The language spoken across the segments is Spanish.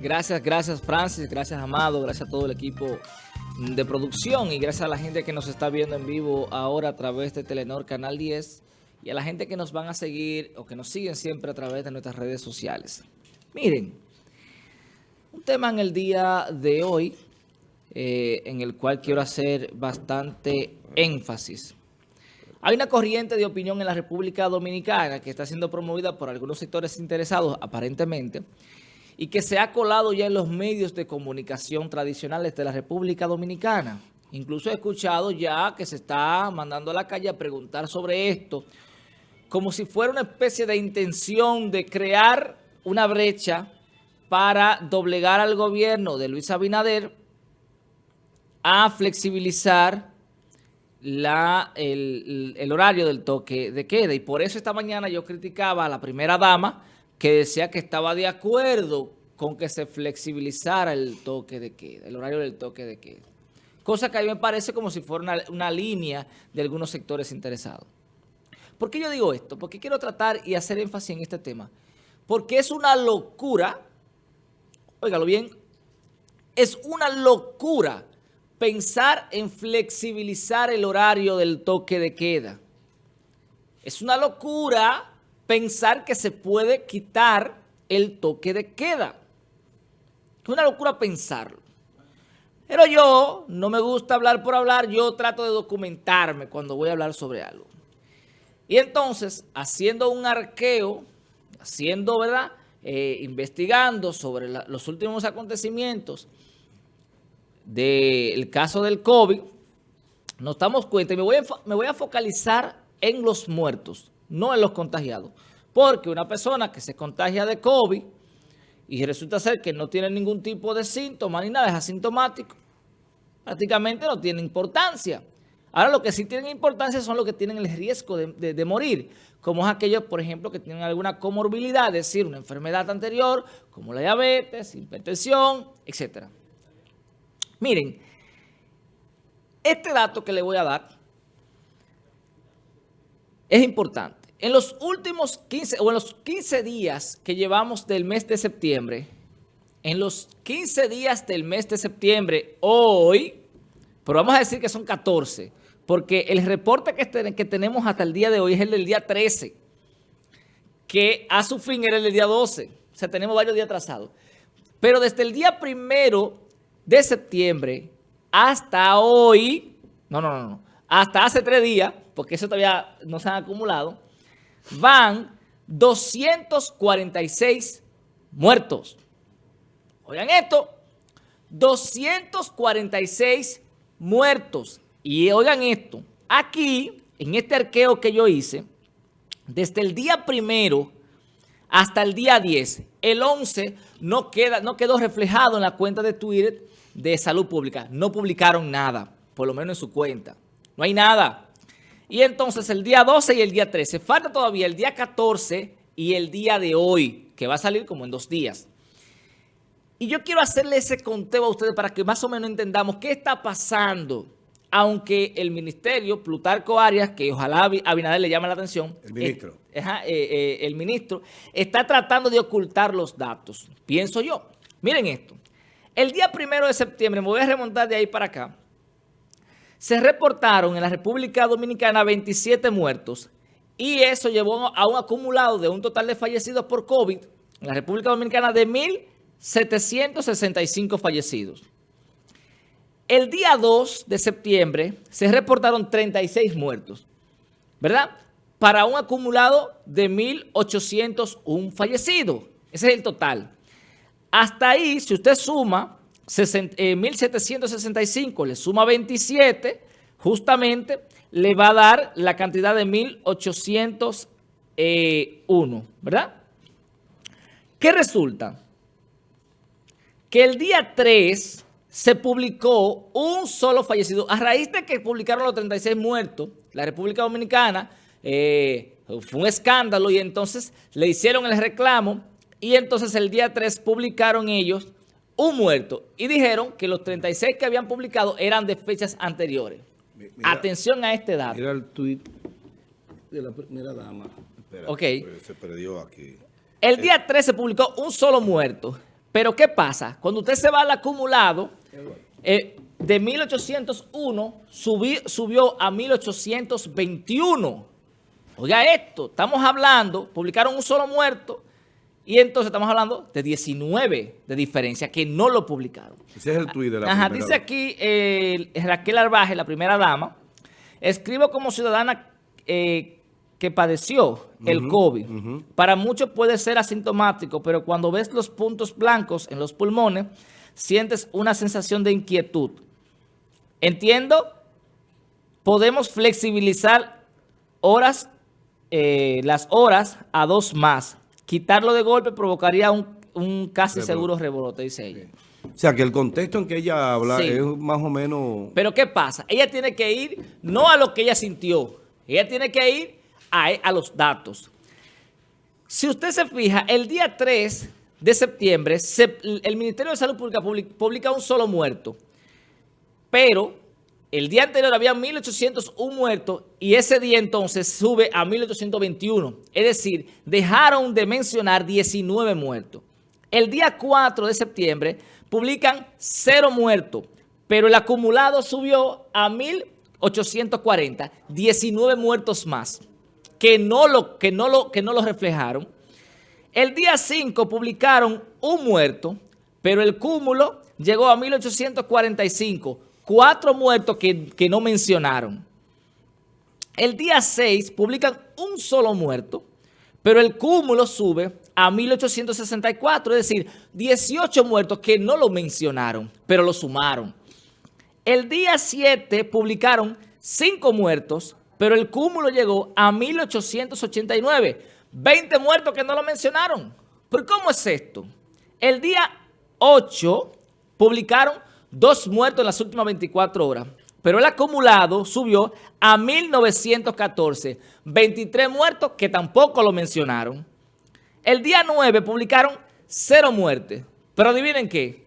Gracias, gracias Francis, gracias Amado, gracias a todo el equipo de producción y gracias a la gente que nos está viendo en vivo ahora a través de Telenor Canal 10 y a la gente que nos van a seguir o que nos siguen siempre a través de nuestras redes sociales. Miren, un tema en el día de hoy eh, en el cual quiero hacer bastante énfasis. Hay una corriente de opinión en la República Dominicana que está siendo promovida por algunos sectores interesados, aparentemente, y que se ha colado ya en los medios de comunicación tradicionales de la República Dominicana. Incluso he escuchado ya que se está mandando a la calle a preguntar sobre esto, como si fuera una especie de intención de crear una brecha para doblegar al gobierno de Luis Abinader a flexibilizar la, el, el, horario del toque de queda. Y por eso esta mañana yo criticaba a la primera dama que decía que estaba de acuerdo con que se flexibilizara el toque de queda, el horario del toque de queda. Cosa que a mí me parece como si fuera una, línea de algunos sectores interesados. ¿Por qué yo digo esto? Porque quiero tratar y hacer énfasis en este tema. Porque es una locura, óigalo bien, es una locura pensar en flexibilizar el horario del toque de queda. Es una locura pensar que se puede quitar el toque de queda. Es una locura pensarlo. Pero yo, no me gusta hablar por hablar, yo trato de documentarme cuando voy a hablar sobre algo. Y entonces, haciendo un arqueo, haciendo, ¿verdad?, eh, investigando sobre los últimos acontecimientos del caso del COVID, nos damos cuenta, y me voy a focalizar en los muertos, no en los contagiados. Porque una persona que se contagia de COVID y resulta ser que no tiene ningún tipo de síntoma ni nada, es asintomático, prácticamente no tiene importancia. Ahora lo que sí tienen importancia son los que tienen el riesgo de, de, de, morir, como es aquellos, por ejemplo, que tienen alguna comorbilidad, es decir, una enfermedad anterior, como la diabetes, hipertensión, etc. Miren, este dato que le voy a dar es importante. En los últimos 15, o en los 15 días que llevamos del mes de septiembre, en los 15 días del mes de septiembre, hoy, pero vamos a decir que son 14, porque el reporte que, que tenemos hasta el día de hoy es el del día 13, que a su fin era el del día 12, o sea, tenemos varios días atrasados. Pero desde el día primero de septiembre hasta hoy, no, no, no, no, hasta hace tres días, porque eso todavía no se han acumulado, van 246 muertos. Oigan esto, 246 muertos. Y oigan esto, aquí, en este arqueo que yo hice, desde el día primero hasta el día 10, el 11 no, queda, no quedó reflejado en la cuenta de Twitter de Salud Pública. No publicaron nada, por lo menos en su cuenta. No hay nada. Y entonces el día 12 y el día 13. Falta todavía el día 14 y el día de hoy, que va a salir como en dos días. Y yo quiero hacerle ese conteo a ustedes para que más o menos entendamos qué está pasando. Aunque el ministerio, Plutarco Arias, que ojalá Abinader le llame la atención. El ministro. Eh, eh, eh, el ministro está tratando de ocultar los datos. Pienso yo. Miren esto. El día primero de septiembre, me voy a remontar de ahí para acá se reportaron en la República Dominicana 27 muertos y eso llevó a un acumulado de un total de fallecidos por COVID en la República Dominicana de 1.765 fallecidos. El día 2 de septiembre se reportaron 36 muertos, ¿verdad? Para un acumulado de 1.801 fallecidos. Ese es el total. Hasta ahí, si usted suma 1.765 eh, le suma 27, justamente le va a dar la cantidad de 1.801, eh, ¿verdad? ¿Qué resulta? Que el día 3 se publicó un solo fallecido. A raíz de que publicaron los 36 muertos, la República Dominicana eh, fue un escándalo y entonces le hicieron el reclamo y entonces el día 3 publicaron ellos un muerto. Y dijeron que los 36 que habían publicado eran de fechas anteriores. Mira, Atención a este dato. Mira el tuit de la primera dama. Espera, ok. Se perdió aquí. El día 13 se publicó un solo muerto. Pero ¿qué pasa? Cuando usted se va al acumulado, eh, de 1801 subió a 1821. Oiga esto, estamos hablando, publicaron un solo muerto y entonces estamos hablando de 19 de diferencia que no lo publicaron. Ese es el tuit de la Ajá, dice aquí eh, Raquel Arbaje, la primera dama, escribo como ciudadana eh, que padeció el COVID. Para muchos puede ser asintomático, pero cuando ves los puntos blancos en los pulmones, sientes una sensación de inquietud. Entiendo, podemos flexibilizar horas, eh, las horas a dos más. Quitarlo de golpe provocaría un, casi seguro rebrote, dice ella. O sea, que el contexto en que ella habla es más o menos... Pero ¿qué pasa? Ella tiene que ir no a lo que ella sintió. Ella tiene que ir a, los datos. Si usted se fija, el día 3 de septiembre, el Ministerio de Salud Pública publica un solo muerto. Pero el día anterior había 1.801 muertos y ese día entonces sube a 1.821. Es decir, dejaron de mencionar 19 muertos. El día 4 de septiembre publican cero muertos, pero el acumulado subió a 1.840, 19 muertos más, que no lo, que no lo, que no reflejaron. El día 5 publicaron un muerto, pero el cúmulo llegó a 1.845, cuatro muertos que, no mencionaron. El día 6 publican un solo muerto, pero el cúmulo sube a 1864, es decir, 18 muertos que no lo mencionaron, pero lo sumaron. El día 7 publicaron 5 muertos, pero el cúmulo llegó a 1889. 20 muertos que no lo mencionaron. ¿Pero cómo es esto? El día 8 publicaron 2 muertos en las últimas 24 horas, pero el acumulado subió a 1914. 23 muertos que tampoco lo mencionaron. El día 9 publicaron cero muertes. Pero adivinen qué.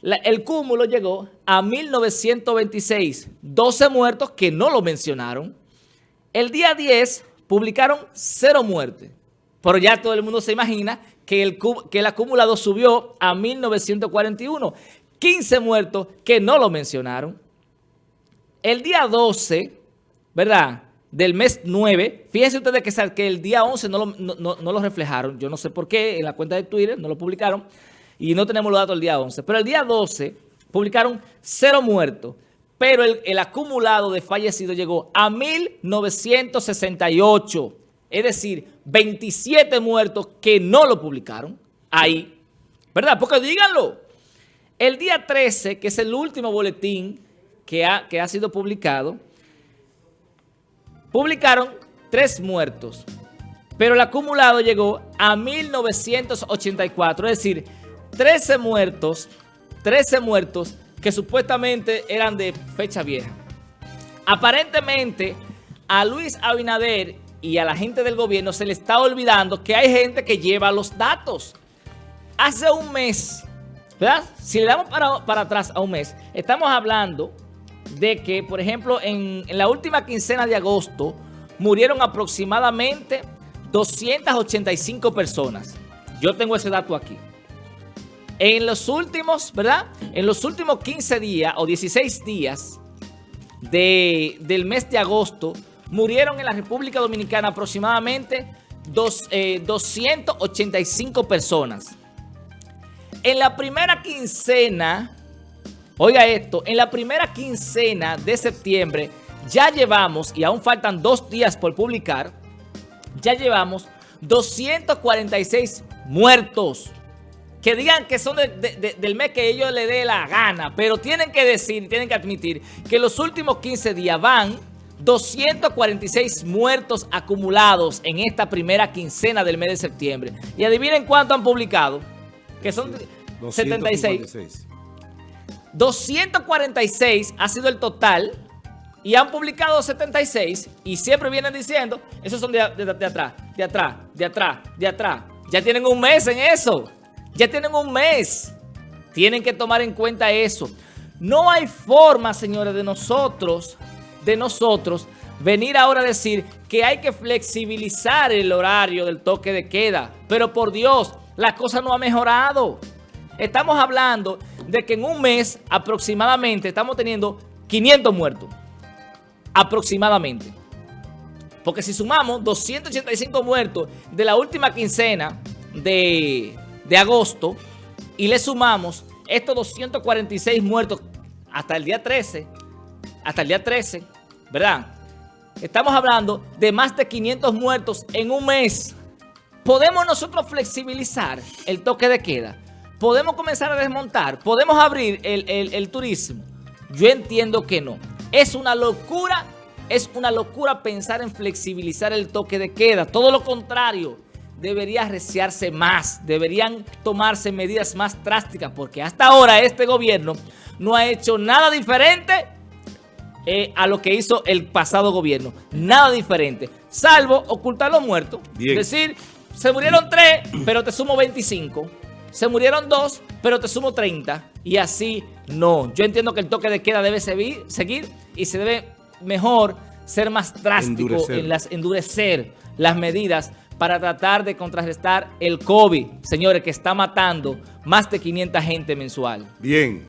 el cúmulo llegó a 1926. 12 muertos que no lo mencionaron. El día 10 publicaron cero muertes. Pero ya todo el mundo se imagina que el, que el acumulado subió a 1941. 15 muertos que no lo mencionaron. El día 12, ¿verdad?, del mes 9, fíjense ustedes que, el día 11 no lo, reflejaron, yo no sé por qué, en la cuenta de Twitter no lo publicaron y no tenemos los datos del día 11, pero el día 12 publicaron cero muertos, pero el, acumulado de fallecidos llegó a 1968, es decir, 27 muertos que no lo publicaron ahí, ¿verdad? Porque díganlo, el día 13, que es el último boletín que ha, que ha sido publicado, publicaron tres muertos, pero el acumulado llegó a 1984, es decir, 13 muertos, 13 muertos que supuestamente eran de fecha vieja. Aparentemente, a Luis Abinader y a la gente del gobierno se le está olvidando que hay gente que lleva los datos. Hace un mes, ¿verdad? Si le damos para, para atrás a un mes, estamos hablando de que, por ejemplo, en, la última quincena de agosto murieron aproximadamente 285 personas. Yo tengo ese dato aquí. En los últimos, ¿verdad? En los últimos 15 días o 16 días de, del mes de agosto, murieron en la República Dominicana aproximadamente dos, 285 eh, personas. En la primera quincena Oiga esto, en la primera quincena de septiembre ya llevamos, y aún faltan dos días por publicar, ya llevamos 246 muertos. Que digan que son del mes que ellos le dé la gana, pero tienen que decir, tienen que admitir que los últimos 15 días van 246 muertos acumulados en esta primera quincena del mes de septiembre. Y adivinen cuánto han publicado, que son 76. 246 ha sido el total y han publicado 76 y siempre vienen diciendo, esos son de, atrás, de atrás, de atrás, de atrás. Ya tienen un mes en eso. Ya tienen un mes. Tienen que tomar en cuenta eso. No hay forma, señores, de nosotros, de nosotros, venir ahora a decir que hay que flexibilizar el horario del toque de queda. Pero por Dios, la cosa no ha mejorado. estamos hablando de que en un mes aproximadamente estamos teniendo 500 muertos. Aproximadamente. Porque si sumamos 285 muertos de la última quincena de, de agosto y le sumamos estos 246 muertos hasta el día 13, hasta el día 13, ¿verdad? Estamos hablando de más de 500 muertos en un mes. ¿Podemos nosotros flexibilizar el toque de queda? ¿Podemos comenzar a desmontar? ¿Podemos abrir el, turismo? Yo entiendo que no. Es una locura, es una locura pensar en flexibilizar el toque de queda. Todo lo contrario, debería arreciarse más. Deberían tomarse medidas más drásticas porque hasta ahora este gobierno no ha hecho nada diferente eh, a lo que hizo el pasado gobierno. Nada diferente, salvo ocultar los muertos. Es decir, se murieron tres, pero te sumo 25. Se murieron dos, pero te sumo 30. Y así no. Yo entiendo que el toque de queda debe seguir, y se debe mejor ser más drástico en las endurecer las medidas para tratar de contrarrestar el COVID, señores, que está matando más de 500 gente mensual. Bien.